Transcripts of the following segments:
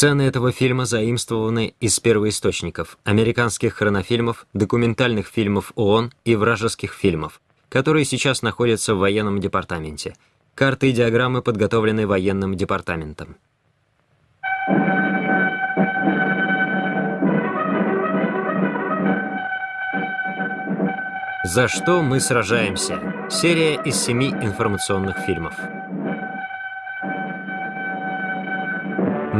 Сцены этого фильма заимствованы из первоисточников американских хронофильмов, документальных фильмов ООН и вражеских фильмов, которые сейчас находятся в военном департаменте. Карты и диаграммы подготовлены военным департаментом. «За что мы сражаемся?» Серия из семи информационных фильмов.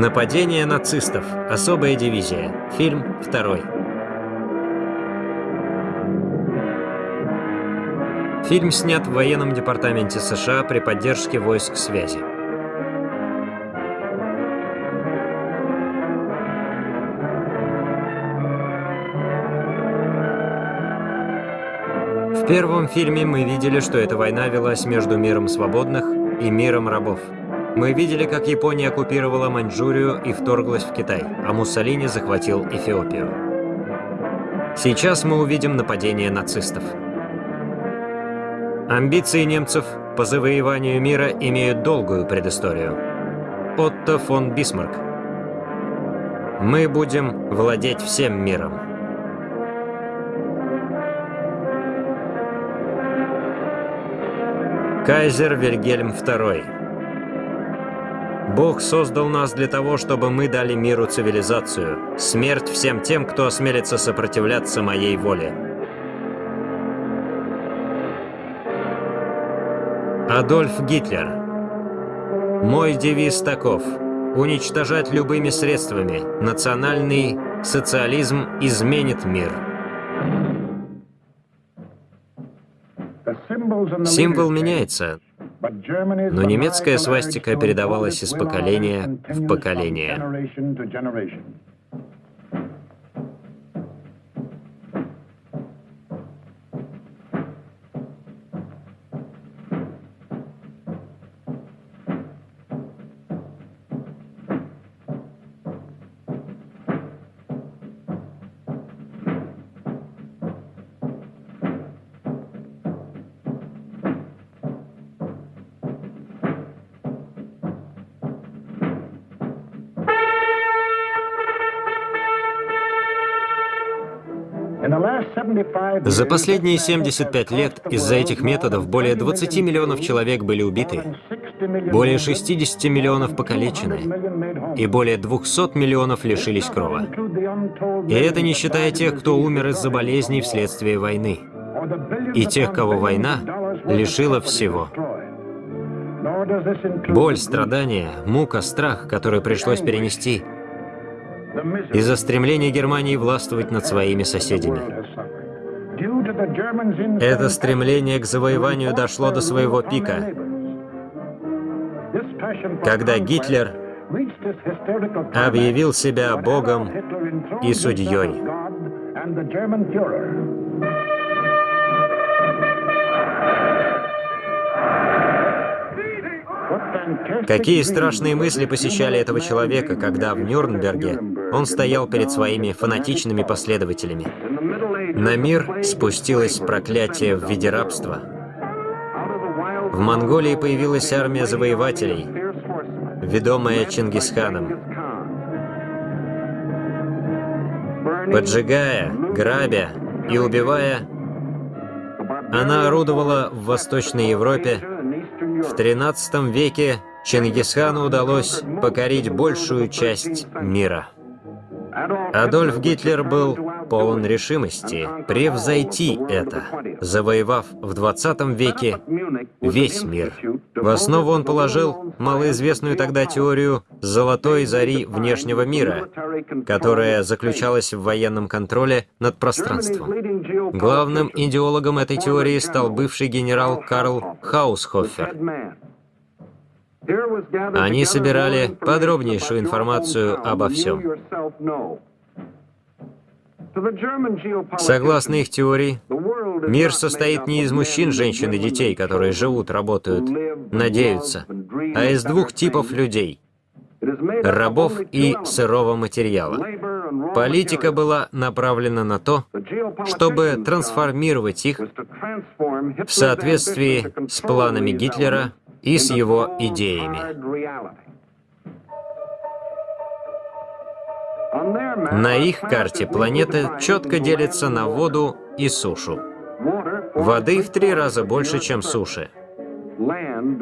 Нападение нацистов. Особая дивизия. Фильм второй. Фильм снят в военном департаменте США при поддержке войск связи. В первом фильме мы видели, что эта война велась между миром свободных и миром рабов. Мы видели, как Япония оккупировала Маньчжурию и вторглась в Китай, а Муссолини захватил Эфиопию. Сейчас мы увидим нападение нацистов. Амбиции немцев по завоеванию мира имеют долгую предысторию. Отто фон Бисмарк. Мы будем владеть всем миром. Кайзер Вильгельм II. Бог создал нас для того, чтобы мы дали миру цивилизацию. Смерть всем тем, кто осмелится сопротивляться моей воле. Адольф Гитлер. Мой девиз таков. Уничтожать любыми средствами. Национальный социализм изменит мир. Символ меняется, но немецкая свастика передавалась из поколения в поколение. За последние 75 лет из-за этих методов более 20 миллионов человек были убиты, более 60 миллионов покалечены и более 200 миллионов лишились крова. И это не считая тех, кто умер из-за болезней вследствие войны, и тех, кого война лишила всего. Боль, страдания, мука, страх, который пришлось перенести – из-за стремления Германии властвовать над своими соседями. Это стремление к завоеванию дошло до своего пика, когда Гитлер объявил себя Богом и судьей. Какие страшные мысли посещали этого человека, когда в Нюрнберге он стоял перед своими фанатичными последователями. На мир спустилось проклятие в виде рабства. В Монголии появилась армия завоевателей, ведомая Чингисханом. Поджигая, грабя и убивая, она орудовала в Восточной Европе. В XIII веке Чингисхану удалось покорить большую часть мира. Адольф Гитлер был полон решимости превзойти это, завоевав в 20 веке весь мир. В основу он положил малоизвестную тогда теорию «золотой зари внешнего мира», которая заключалась в военном контроле над пространством. Главным идеологом этой теории стал бывший генерал Карл Хаусхофер. Они собирали подробнейшую информацию обо всем. Согласно их теории, мир состоит не из мужчин, женщин и детей, которые живут, работают, надеются, а из двух типов людей – рабов и сырого материала. Политика была направлена на то, чтобы трансформировать их в соответствии с планами Гитлера и с его идеями. На их карте планета четко делится на воду и сушу. Воды в три раза больше, чем суши,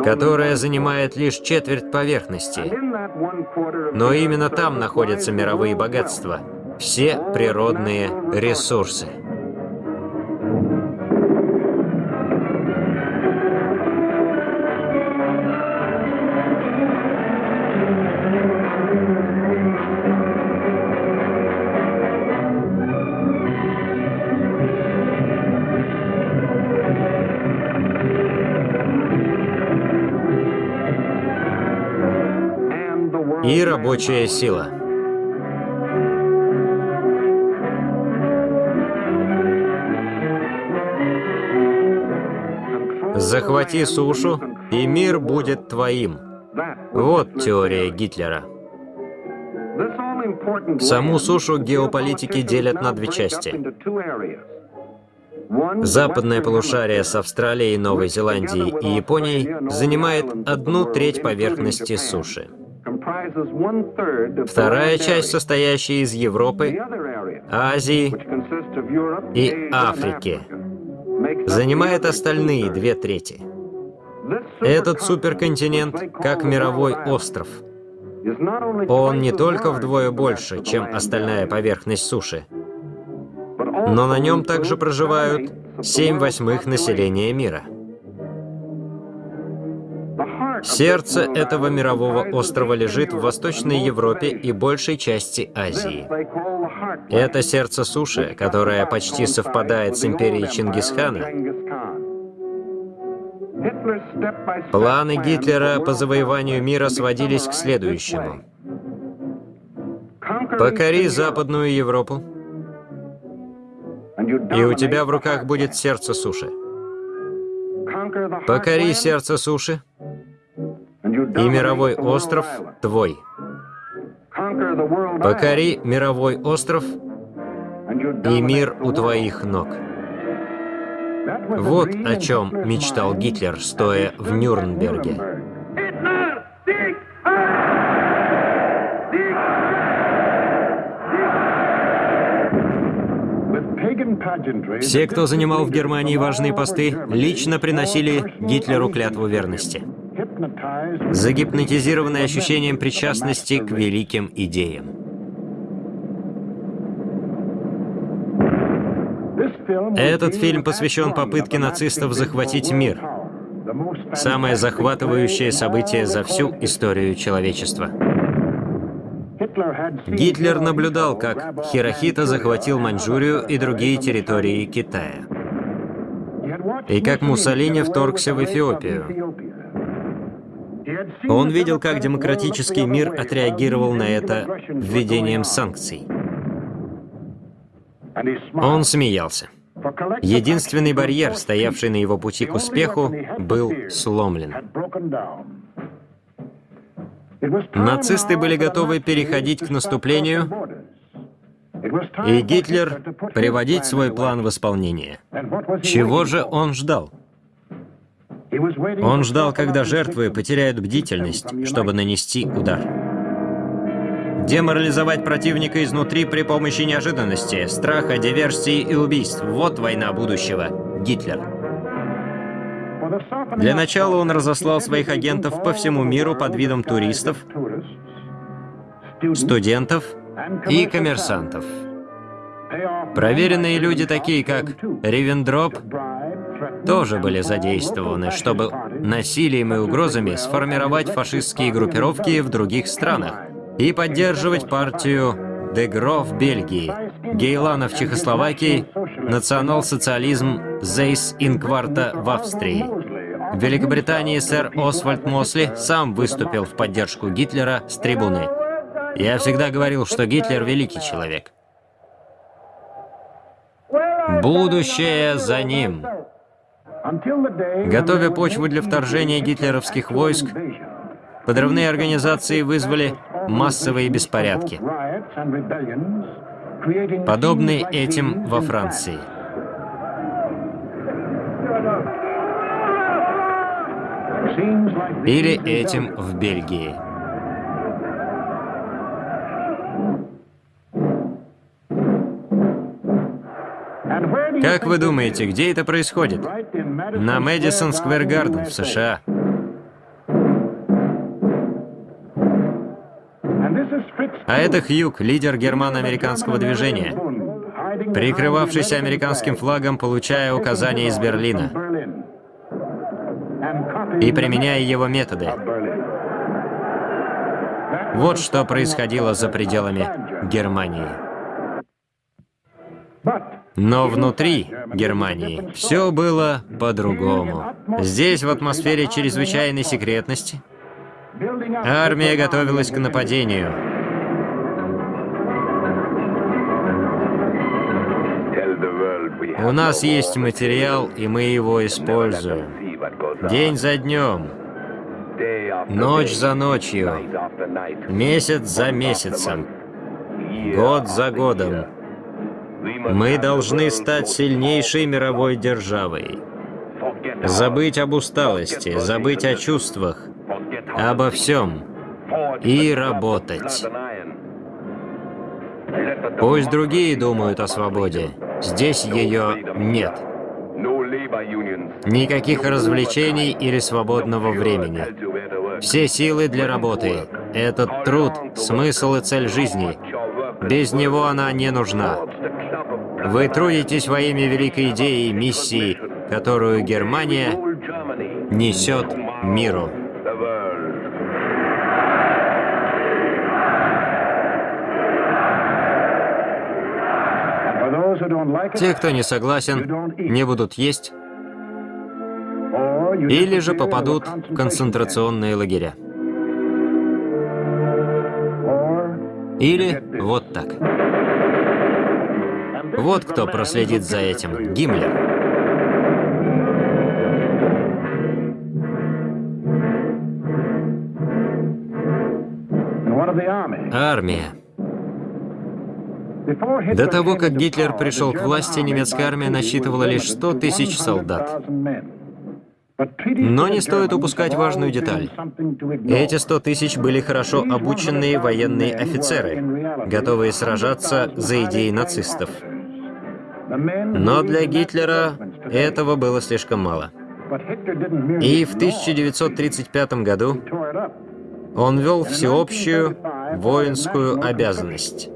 которая занимает лишь четверть поверхности. Но именно там находятся мировые богатства, все природные ресурсы. Рабочая сила. Захвати сушу, и мир будет твоим. Вот теория Гитлера. Саму сушу геополитики делят на две части. Западное полушарие с Австралией, Новой Зеландией и Японией занимает одну треть поверхности суши. Вторая часть, состоящая из Европы, Азии и Африки, занимает остальные две трети. Этот суперконтинент как мировой остров. Он не только вдвое больше, чем остальная поверхность суши, но на нем также проживают 7 восьмых населения мира. Сердце этого мирового острова лежит в Восточной Европе и большей части Азии. Это сердце суши, которое почти совпадает с империей Чингисхана. Планы Гитлера по завоеванию мира сводились к следующему. Покори Западную Европу, и у тебя в руках будет сердце суши. Покори сердце суши, и мировой остров твой. Покори мировой остров, и мир у твоих ног. Вот о чем мечтал Гитлер, стоя в Нюрнберге. Все, кто занимал в Германии важные посты, лично приносили Гитлеру клятву верности загипнотизированный ощущением причастности к великим идеям. Этот фильм посвящен попытке нацистов захватить мир. Самое захватывающее событие за всю историю человечества. Гитлер наблюдал, как Хирохита захватил Маньчжурию и другие территории Китая. И как Муссолини вторгся в Эфиопию. Он видел, как демократический мир отреагировал на это введением санкций. Он смеялся. Единственный барьер, стоявший на его пути к успеху, был сломлен. Нацисты были готовы переходить к наступлению, и Гитлер приводить свой план в исполнение. Чего же он ждал? Он ждал, когда жертвы потеряют бдительность, чтобы нанести удар. Деморализовать противника изнутри при помощи неожиданности, страха, диверсии и убийств. Вот война будущего. Гитлер. Для начала он разослал своих агентов по всему миру под видом туристов, студентов и коммерсантов. Проверенные люди, такие как Ривендроп, тоже были задействованы, чтобы насилием и угрозами сформировать фашистские группировки в других странах и поддерживать партию Дегро в Бельгии, Гейлана в Чехословакии, национал-социализм Зейс Инкварта в Австрии. В Великобритании сэр Освальд Мосли сам выступил в поддержку Гитлера с трибуны. Я всегда говорил, что Гитлер великий человек. Будущее за ним. Готовя почву для вторжения гитлеровских войск, подрывные организации вызвали массовые беспорядки, подобные этим во Франции. Или этим в Бельгии. Как вы думаете, где это происходит? На Мэдисон Сквер Гарден в США. А это Хьюг, лидер германо-американского движения, прикрывавшийся американским флагом, получая указания из Берлина и применяя его методы. Вот что происходило за пределами Германии. Но внутри Германии все было по-другому. Здесь, в атмосфере чрезвычайной секретности, армия готовилась к нападению. У нас есть материал, и мы его используем. День за днем, ночь за ночью, месяц за месяцем, год за годом. Мы должны стать сильнейшей мировой державой. Забыть об усталости, забыть о чувствах, обо всем и работать. Пусть другие думают о свободе. Здесь ее нет. Никаких развлечений или свободного времени. Все силы для работы. Этот труд — смысл и цель жизни. Без него она не нужна. Вы трудитесь во имя великой идеи и миссии, которую Германия несет миру. Те, кто не согласен, не будут есть или же попадут в концентрационные лагеря. Или вот так. Вот кто проследит за этим. Гиммлер. Армия. До того, как Гитлер пришел к власти, немецкая армия насчитывала лишь 100 тысяч солдат. Но не стоит упускать важную деталь. Эти 100 тысяч были хорошо обученные военные офицеры, готовые сражаться за идеи нацистов. Но для Гитлера этого было слишком мало. И в 1935 году он ввел всеобщую воинскую обязанность.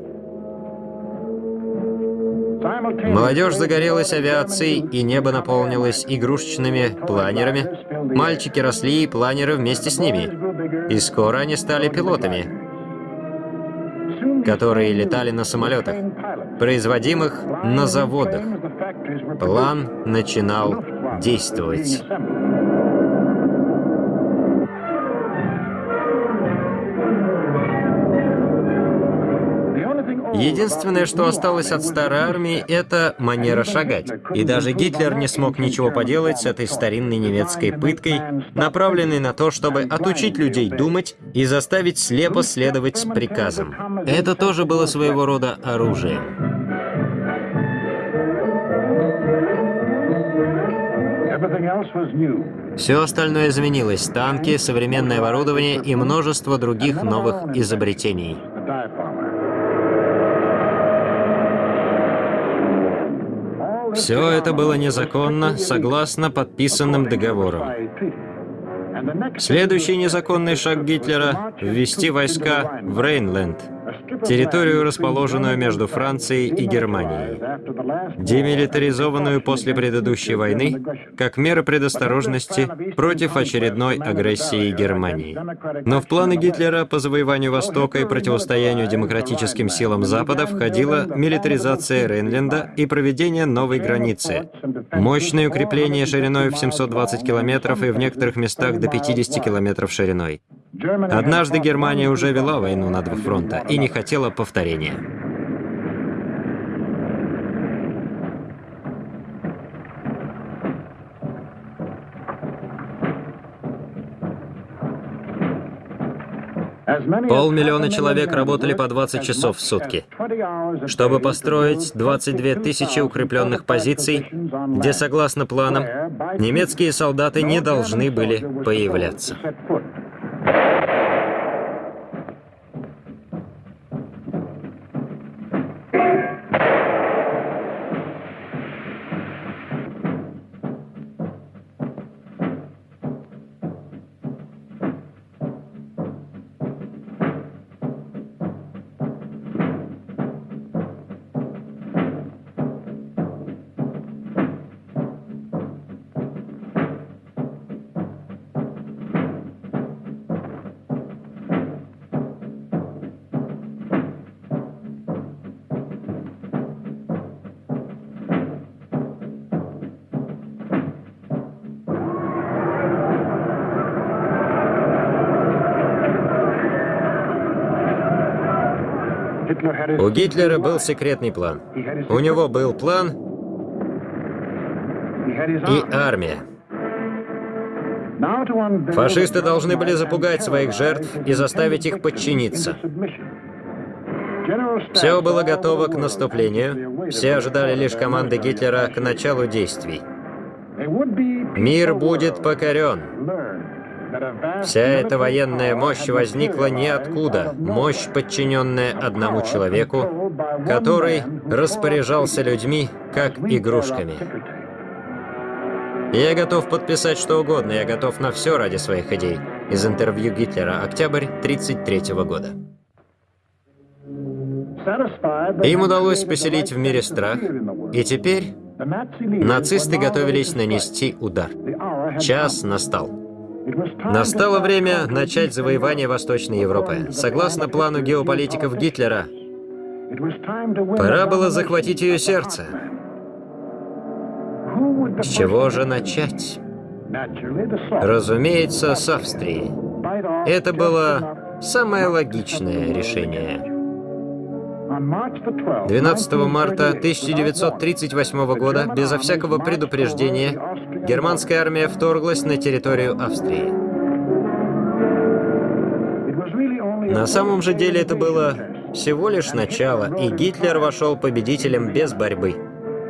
Молодежь загорелась авиацией, и небо наполнилось игрушечными планерами. Мальчики росли, и планеры вместе с ними. И скоро они стали пилотами, которые летали на самолетах, производимых на заводах. План начинал действовать. Единственное, что осталось от старой армии, это манера шагать. И даже Гитлер не смог ничего поделать с этой старинной немецкой пыткой, направленной на то, чтобы отучить людей думать и заставить слепо следовать приказам. Это тоже было своего рода оружием. Все остальное изменилось. Танки, современное оборудование и множество других новых изобретений. Все это было незаконно, согласно подписанным договорам. Следующий незаконный шаг Гитлера — ввести войска в Рейнленд — территорию, расположенную между Францией и Германией, демилитаризованную после предыдущей войны, как мера предосторожности против очередной агрессии Германии. Но в планы Гитлера по завоеванию Востока и противостоянию демократическим силам Запада входила милитаризация Рейнленда и проведение новой границы, мощное укрепление шириной в 720 километров и в некоторых местах до 50 километров шириной. Однажды Германия уже вела войну на два фронта и не хотела повторения. Полмиллиона человек работали по 20 часов в сутки, чтобы построить 22 тысячи укрепленных позиций, где, согласно планам, немецкие солдаты не должны были появляться. У Гитлера был секретный план. У него был план и армия. Фашисты должны были запугать своих жертв и заставить их подчиниться. Все было готово к наступлению. Все ожидали лишь команды Гитлера к началу действий. Мир будет покорен. Вся эта военная мощь возникла ниоткуда. Мощь, подчиненная одному человеку, который распоряжался людьми, как игрушками. Я готов подписать что угодно, я готов на все ради своих идей. Из интервью Гитлера, октябрь 1933 года. Им удалось поселить в мире страх, и теперь нацисты готовились нанести удар. Час настал. Настало время начать завоевание Восточной Европы. Согласно плану геополитиков Гитлера, пора было захватить ее сердце. С чего же начать? Разумеется, с Австрии. Это было самое логичное решение. 12 марта 1938 года, безо всякого предупреждения, германская армия вторглась на территорию Австрии. На самом же деле это было всего лишь начало, и Гитлер вошел победителем без борьбы.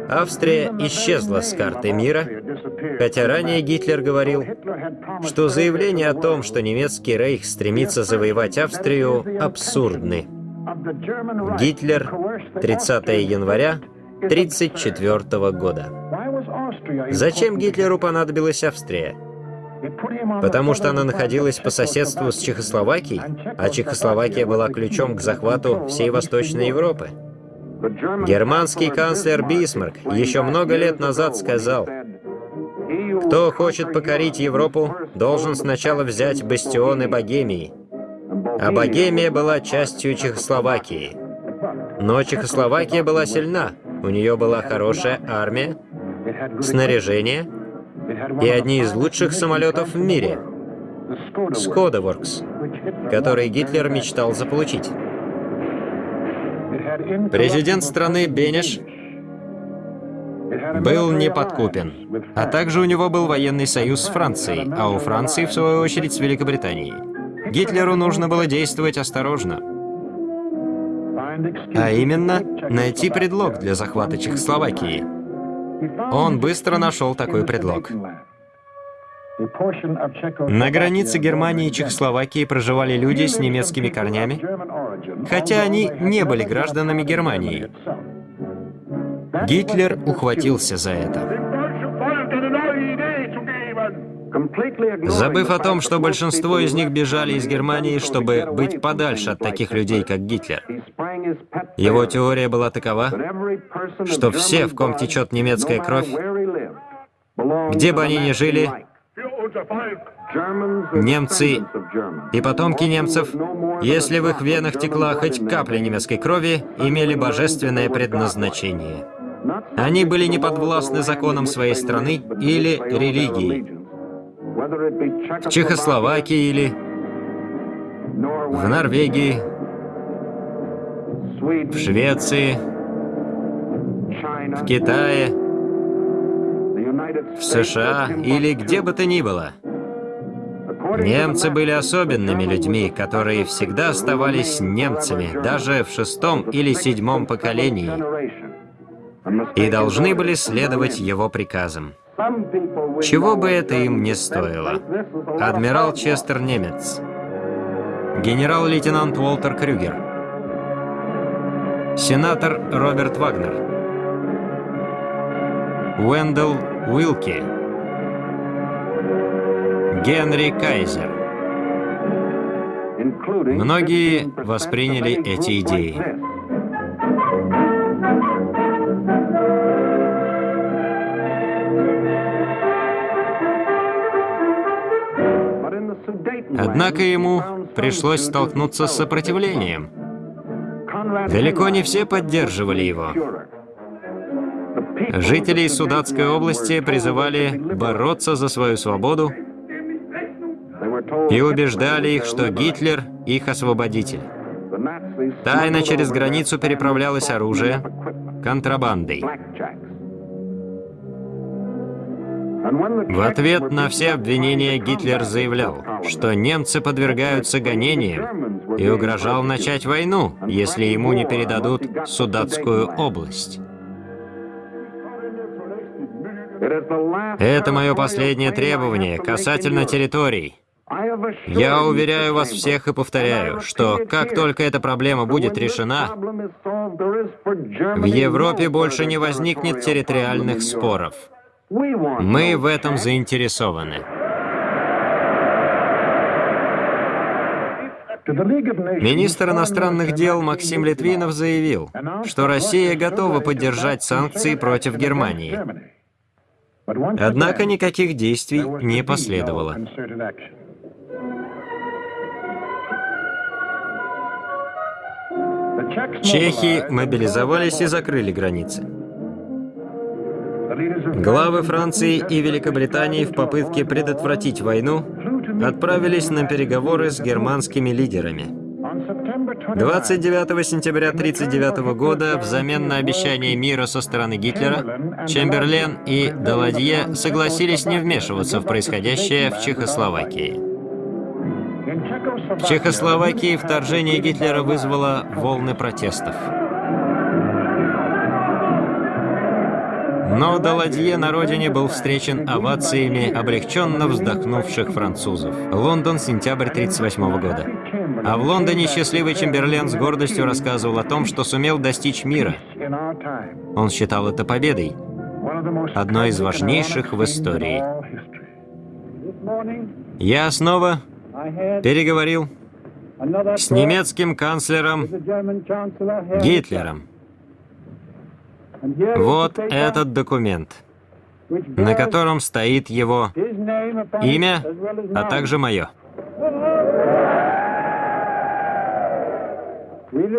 Австрия исчезла с карты мира, хотя ранее Гитлер говорил, что заявление о том, что немецкий рейх стремится завоевать Австрию, абсурдны. Гитлер, 30 января 1934 года. Зачем Гитлеру понадобилась Австрия? Потому что она находилась по соседству с Чехословакией, а Чехословакия была ключом к захвату всей Восточной Европы. Германский канцлер Бисмарк еще много лет назад сказал, «Кто хочет покорить Европу, должен сначала взять бастионы Богемии». А Богемия была частью Чехословакии. Но Чехословакия была сильна, у нее была хорошая армия, снаряжение и одни из лучших самолетов в мире — Скодаворкс, который Гитлер мечтал заполучить. Президент страны Бенеш был неподкупен. А также у него был военный союз с Францией, а у Франции, в свою очередь, с Великобританией. Гитлеру нужно было действовать осторожно. А именно, найти предлог для захвата Чехословакии. Он быстро нашел такой предлог. На границе Германии и Чехословакии проживали люди с немецкими корнями, хотя они не были гражданами Германии. Гитлер ухватился за это. Забыв о том, что большинство из них бежали из Германии, чтобы быть подальше от таких людей, как Гитлер. Его теория была такова, что все, в ком течет немецкая кровь, где бы они ни жили, немцы и потомки немцев, если в их венах текла хоть капля немецкой крови, имели божественное предназначение. Они были не подвластны законам своей страны или религии в Чехословакии или в Норвегии, в Швеции, в Китае, в США или где бы то ни было. Немцы были особенными людьми, которые всегда оставались немцами, даже в шестом или седьмом поколении, и должны были следовать его приказам. Чего бы это им не стоило. Адмирал Честер Немец. Генерал-лейтенант Уолтер Крюгер. Сенатор Роберт Вагнер. Уэндell Уилки. Генри Кайзер. Многие восприняли эти идеи. Однако ему пришлось столкнуться с сопротивлением. Далеко не все поддерживали его. Жители Судатской области призывали бороться за свою свободу и убеждали их, что Гитлер — их освободитель. Тайно через границу переправлялось оружие контрабандой. В ответ на все обвинения Гитлер заявлял, что немцы подвергаются гонениям и угрожал начать войну, если ему не передадут Судатскую область. Это мое последнее требование касательно территорий. Я уверяю вас всех и повторяю, что как только эта проблема будет решена, в Европе больше не возникнет территориальных споров. Мы в этом заинтересованы. Министр иностранных дел Максим Литвинов заявил, что Россия готова поддержать санкции против Германии. Однако никаких действий не последовало. Чехи мобилизовались и закрыли границы. Главы Франции и Великобритании в попытке предотвратить войну отправились на переговоры с германскими лидерами. 29 сентября 1939 года взамен на обещание мира со стороны Гитлера Чемберлен и Даладье согласились не вмешиваться в происходящее в Чехословакии. В Чехословакии вторжение Гитлера вызвало волны протестов. Но Даладье на родине был встречен овациями облегченно вздохнувших французов. Лондон, сентябрь 1938 года. А в Лондоне счастливый Чемберлен с гордостью рассказывал о том, что сумел достичь мира. Он считал это победой, одной из важнейших в истории. Я снова переговорил с немецким канцлером Гитлером. Вот этот документ, на котором стоит его имя, а также мое.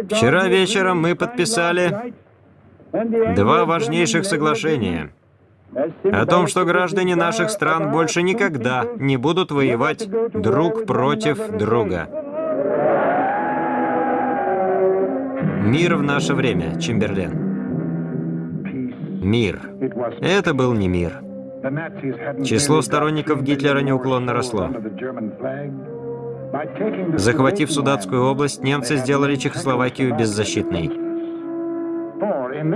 Вчера вечером мы подписали два важнейших соглашения о том, что граждане наших стран больше никогда не будут воевать друг против друга. Мир в наше время, Чемберлен. Мир. Это был не мир. Число сторонников Гитлера неуклонно росло. Захватив Судатскую область, немцы сделали Чехословакию беззащитной.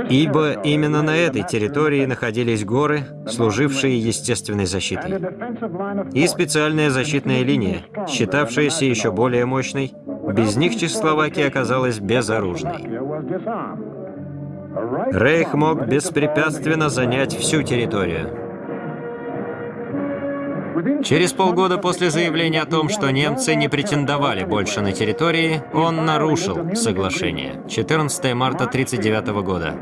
Ибо именно на этой территории находились горы, служившие естественной защитой. И специальная защитная линия, считавшаяся еще более мощной, без них Чехословакия оказалась безоружной. Рейх мог беспрепятственно занять всю территорию. Через полгода после заявления о том, что немцы не претендовали больше на территории, он нарушил соглашение 14 марта 1939 года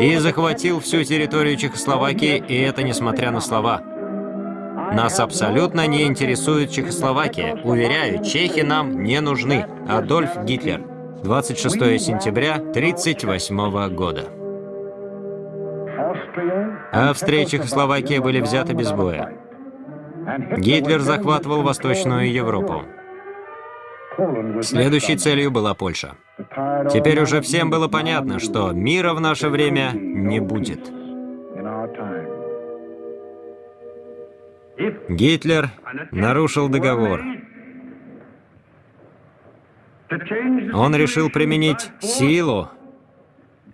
и захватил всю территорию Чехословакии, и это несмотря на слова. Нас абсолютно не интересует Чехословакия. Уверяю, чехи нам не нужны. Адольф Гитлер. 26 сентября 1938 года. Австрия и Чехословакия были взяты без боя. Гитлер захватывал Восточную Европу. Следующей целью была Польша. Теперь уже всем было понятно, что мира в наше время не будет. Гитлер нарушил договор. Он решил применить силу,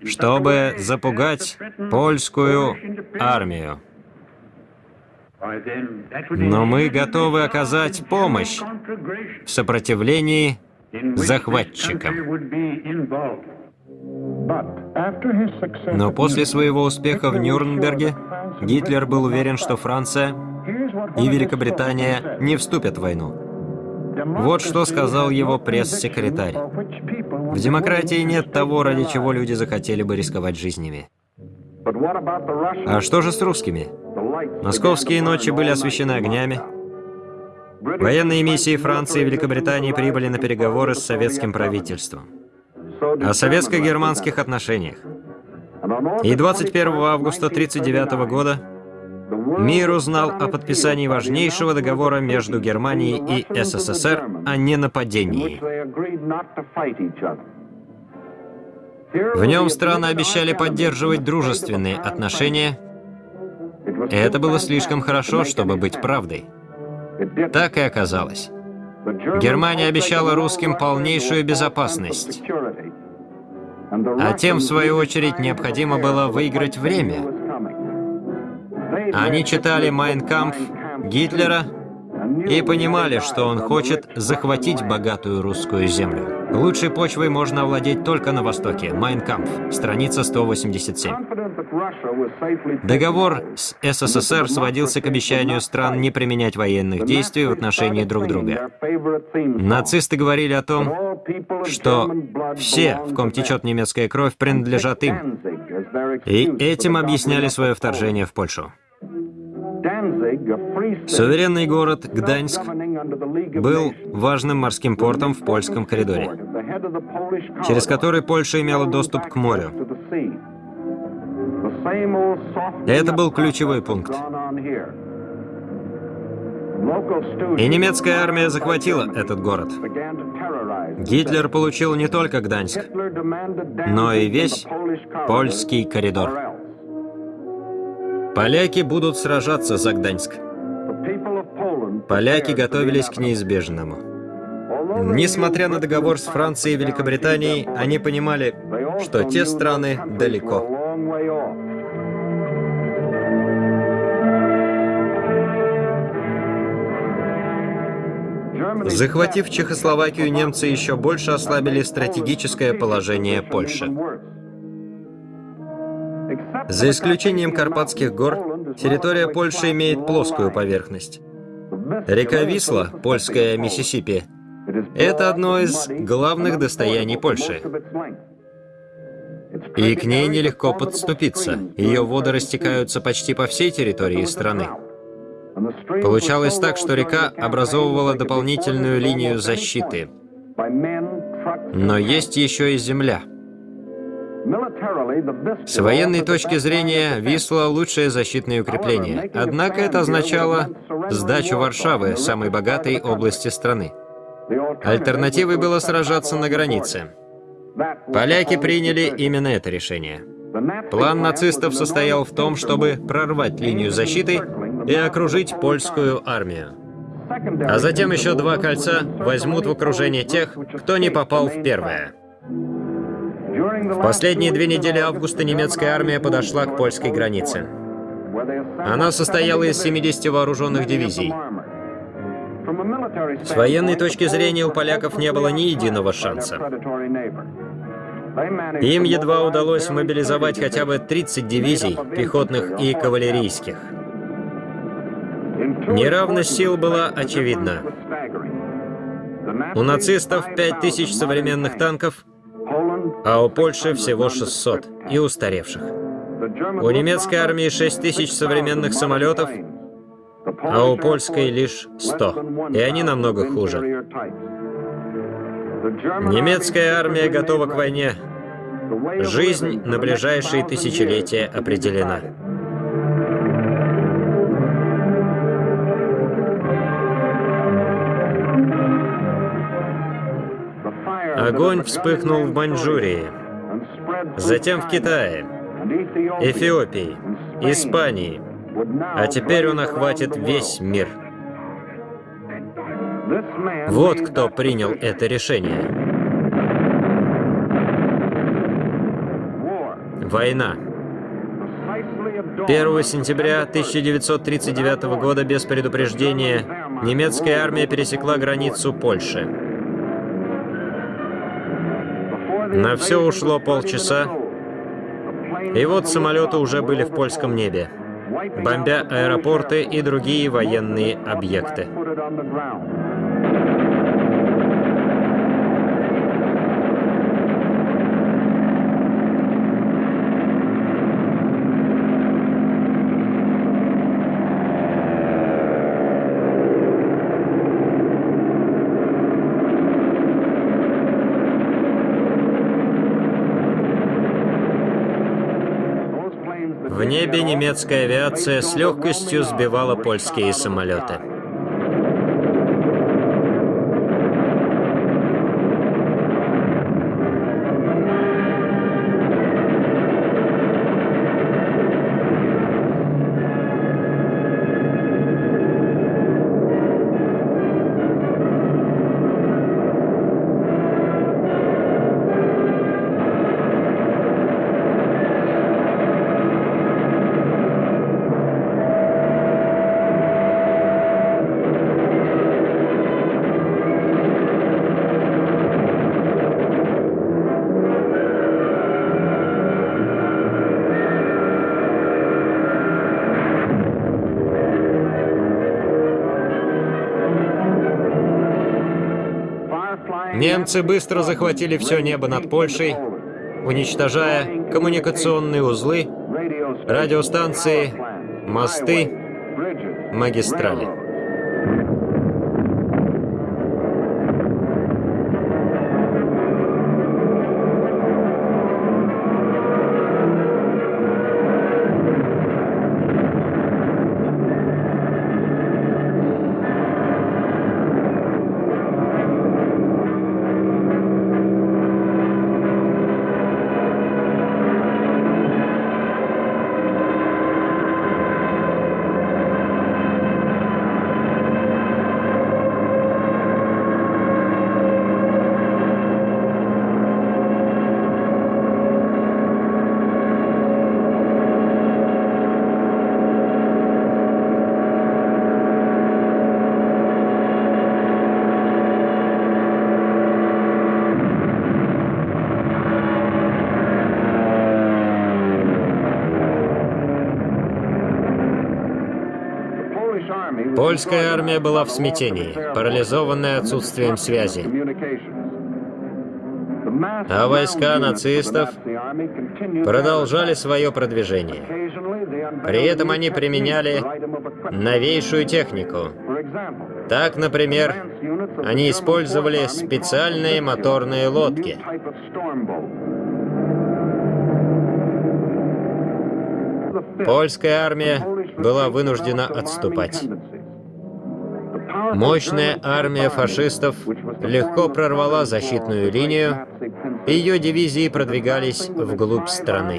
чтобы запугать польскую армию. Но мы готовы оказать помощь в сопротивлении захватчикам. Но после своего успеха в Нюрнберге Гитлер был уверен, что Франция и Великобритания не вступят в войну. Вот что сказал его пресс-секретарь. В демократии нет того, ради чего люди захотели бы рисковать жизнями. А что же с русскими? Московские ночи были освещены огнями. Военные миссии Франции и Великобритании прибыли на переговоры с советским правительством о советско-германских отношениях. И 21 августа 1939 года мир узнал о подписании важнейшего договора между Германией и СССР о ненападении. В нем страны обещали поддерживать дружественные отношения, и это было слишком хорошо, чтобы быть правдой. Так и оказалось. Германия обещала русским полнейшую безопасность. А тем, в свою очередь, необходимо было выиграть время. Они читали «Майнкампф» Гитлера и понимали, что он хочет захватить богатую русскую землю. Лучшей почвой можно овладеть только на Востоке. Майнкампф, страница 187. Договор с СССР сводился к обещанию стран не применять военных действий в отношении друг друга. Нацисты говорили о том, что все, в ком течет немецкая кровь, принадлежат им. И этим объясняли свое вторжение в Польшу. Суверенный город Гданьск был важным морским портом в польском коридоре, через который Польша имела доступ к морю. Это был ключевой пункт. И немецкая армия захватила этот город. Гитлер получил не только Гданьск, но и весь польский коридор. Поляки будут сражаться за Гданьск. Поляки готовились к неизбежному. Несмотря на договор с Францией и Великобританией, они понимали, что те страны далеко. Захватив Чехословакию, немцы еще больше ослабили стратегическое положение Польши. За исключением Карпатских гор, территория Польши имеет плоскую поверхность. Река Висла, польская Миссисипи, это одно из главных достояний Польши. И к ней нелегко подступиться. Ее воды растекаются почти по всей территории страны. Получалось так, что река образовывала дополнительную линию защиты. Но есть еще и земля. С военной точки зрения, Висла – лучшее защитное укрепление. Однако это означало сдачу Варшавы, самой богатой области страны. Альтернативой было сражаться на границе. Поляки приняли именно это решение. План нацистов состоял в том, чтобы прорвать линию защиты и окружить польскую армию. А затем еще два кольца возьмут в окружение тех, кто не попал в первое. В последние две недели августа немецкая армия подошла к польской границе. Она состояла из 70 вооруженных дивизий. С военной точки зрения у поляков не было ни единого шанса. Им едва удалось мобилизовать хотя бы 30 дивизий, пехотных и кавалерийских. Неравность сил была очевидна. У нацистов 5000 современных танков, а у Польши всего 600 и устаревших. У немецкой армии 6000 современных самолетов, а у польской лишь 100, и они намного хуже. Немецкая армия готова к войне. Жизнь на ближайшие тысячелетия определена. Огонь вспыхнул в Маньчжурии, затем в Китае, Эфиопии, Испании, а теперь он охватит весь мир. Вот кто принял это решение. Война. 1 сентября 1939 года без предупреждения немецкая армия пересекла границу Польши. На все ушло полчаса, и вот самолеты уже были в польском небе, бомбя аэропорты и другие военные объекты. В небе немецкая авиация с легкостью сбивала польские самолеты. Немцы быстро захватили все небо над Польшей, уничтожая коммуникационные узлы, радиостанции, мосты, магистрали. Польская армия была в смятении, парализованная отсутствием связи. А войска нацистов продолжали свое продвижение. При этом они применяли новейшую технику. Так, например, они использовали специальные моторные лодки. Польская армия была вынуждена отступать. Мощная армия фашистов легко прорвала защитную линию, и ее дивизии продвигались вглубь страны.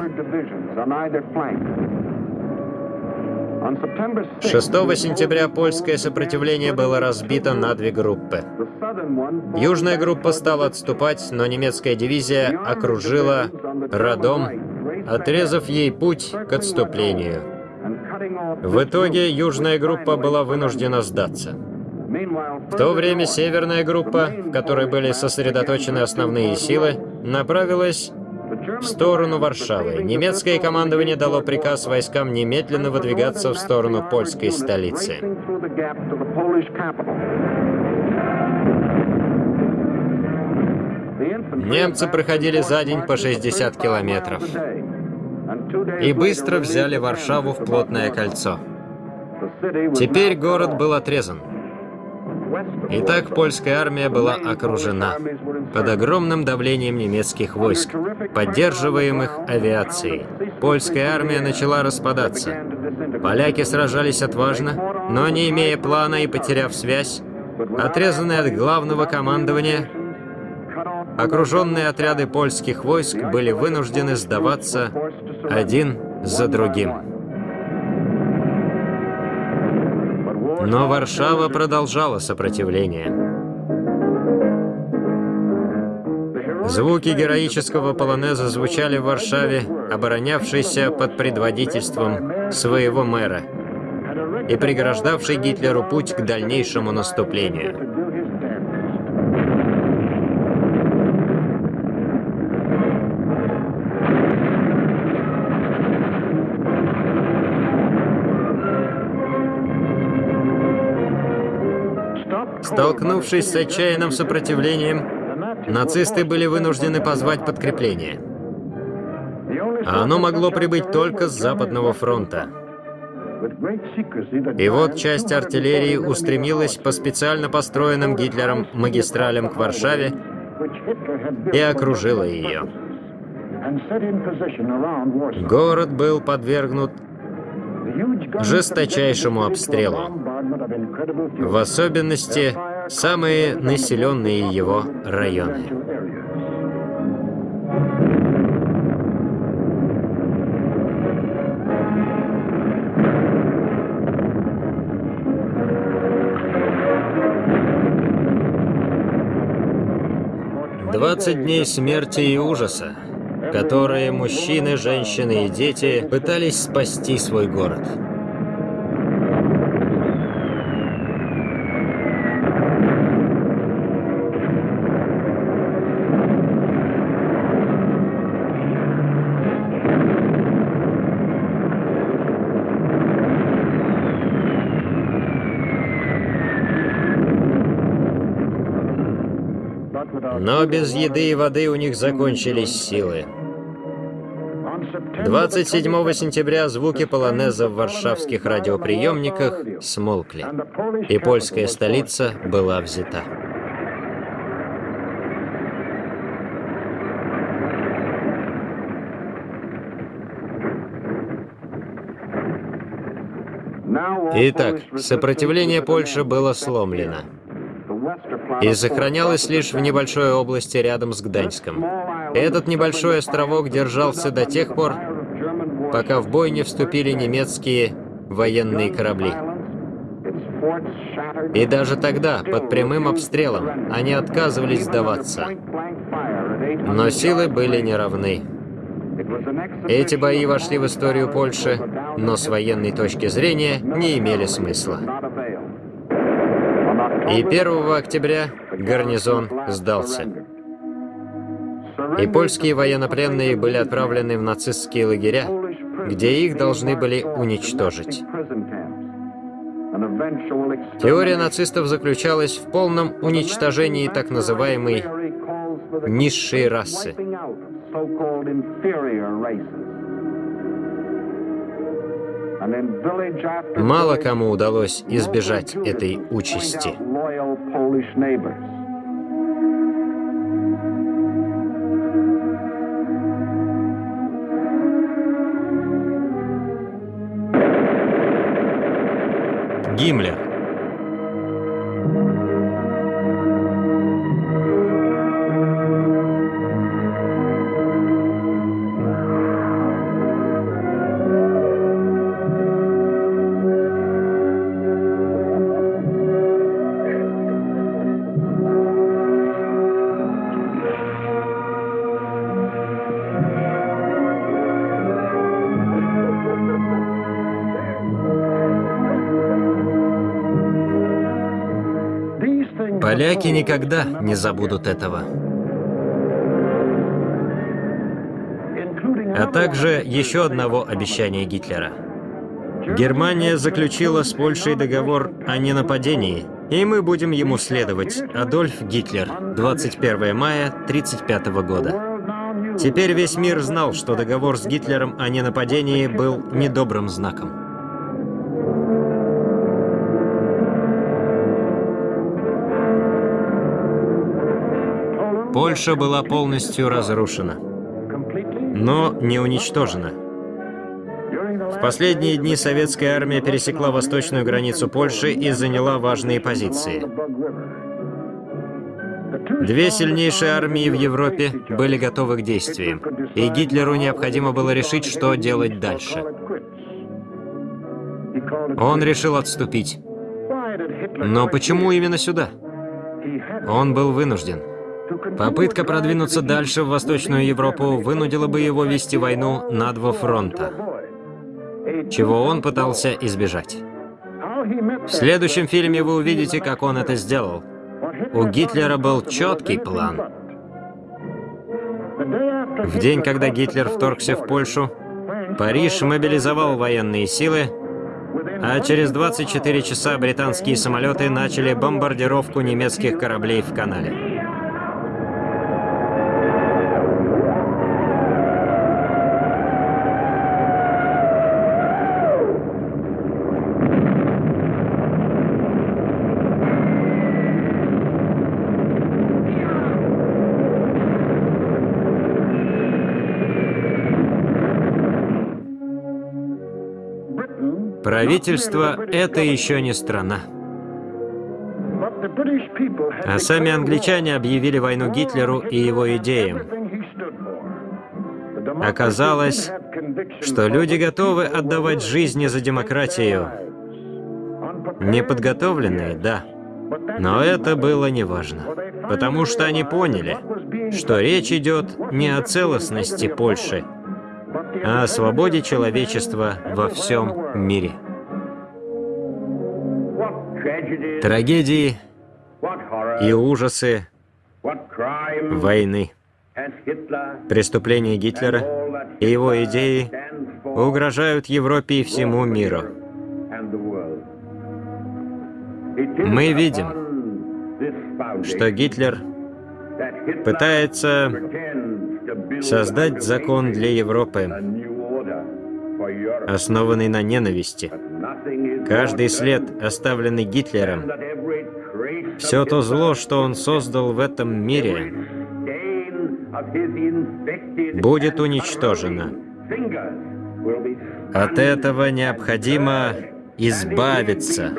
6 сентября польское сопротивление было разбито на две группы. Южная группа стала отступать, но немецкая дивизия окружила Радом, отрезав ей путь к отступлению. В итоге южная группа была вынуждена сдаться. В то время северная группа, в которой были сосредоточены основные силы, направилась в сторону Варшавы. Немецкое командование дало приказ войскам немедленно выдвигаться в сторону польской столицы. Немцы проходили за день по 60 километров и быстро взяли Варшаву в плотное кольцо. Теперь город был отрезан. Итак, польская армия была окружена под огромным давлением немецких войск, поддерживаемых авиацией. Польская армия начала распадаться. Поляки сражались отважно, но не имея плана и потеряв связь, отрезанные от главного командования, окруженные отряды польских войск были вынуждены сдаваться один за другим. Но Варшава продолжала сопротивление. Звуки героического полонеза звучали в Варшаве, оборонявшейся под предводительством своего мэра и преграждавший Гитлеру путь к дальнейшему наступлению. Столкнувшись с отчаянным сопротивлением, нацисты были вынуждены позвать подкрепление. А оно могло прибыть только с Западного фронта. И вот часть артиллерии устремилась по специально построенным Гитлером магистралям к Варшаве и окружила ее. Город был подвергнут жесточайшему обстрелу, в особенности самые населенные его районы. Двадцать дней смерти и ужаса, которые мужчины, женщины и дети пытались спасти свой город. Но без еды и воды у них закончились силы. 27 сентября звуки полонеза в варшавских радиоприемниках смолкли, и польская столица была взята. Итак, сопротивление Польши было сломлено и сохранялось лишь в небольшой области рядом с Гданьском. Этот небольшой островок держался до тех пор, пока в бой не вступили немецкие военные корабли. И даже тогда, под прямым обстрелом, они отказывались сдаваться. Но силы были неравны. Эти бои вошли в историю Польши, но с военной точки зрения не имели смысла. И 1 октября гарнизон сдался. И польские военнопленные были отправлены в нацистские лагеря, где их должны были уничтожить. Теория нацистов заключалась в полном уничтожении так называемой низшей расы. Мало кому удалось избежать этой участи. Гиммлер Поляки никогда не забудут этого. А также еще одного обещания Гитлера. Германия заключила с Польшей договор о ненападении, и мы будем ему следовать. Адольф Гитлер, 21 мая 1935 года. Теперь весь мир знал, что договор с Гитлером о ненападении был недобрым знаком. Польша была полностью разрушена, но не уничтожена. В последние дни советская армия пересекла восточную границу Польши и заняла важные позиции. Две сильнейшие армии в Европе были готовы к действиям, и Гитлеру необходимо было решить, что делать дальше. Он решил отступить. Но почему именно сюда? Он был вынужден. Попытка продвинуться дальше в Восточную Европу вынудила бы его вести войну на два фронта, чего он пытался избежать. В следующем фильме вы увидите, как он это сделал. У Гитлера был четкий план. В день, когда Гитлер вторгся в Польшу, Париж мобилизовал военные силы, а через 24 часа британские самолеты начали бомбардировку немецких кораблей в канале. Правительство — это еще не страна. А сами англичане объявили войну Гитлеру и его идеям. Оказалось, что люди готовы отдавать жизни за демократию. Неподготовленные, да. Но это было неважно, потому что они поняли, что речь идет не о целостности Польши, а о свободе человечества во всем мире. Трагедии и ужасы войны, преступления Гитлера и его идеи угрожают Европе и всему миру. Мы видим, что Гитлер пытается создать закон для Европы, основанный на ненависти. Каждый след, оставленный Гитлером, все то зло, что он создал в этом мире, будет уничтожено. От этого необходимо избавиться,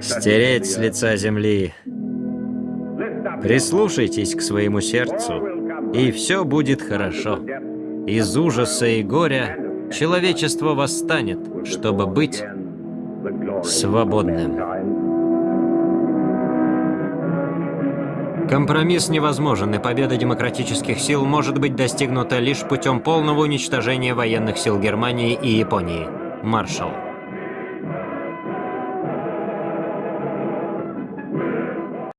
стереть с лица земли. Прислушайтесь к своему сердцу, и все будет хорошо. Из ужаса и горя человечество восстанет, чтобы быть свободным. Компромисс невозможен, и победа демократических сил может быть достигнута лишь путем полного уничтожения военных сил Германии и Японии. Маршалл.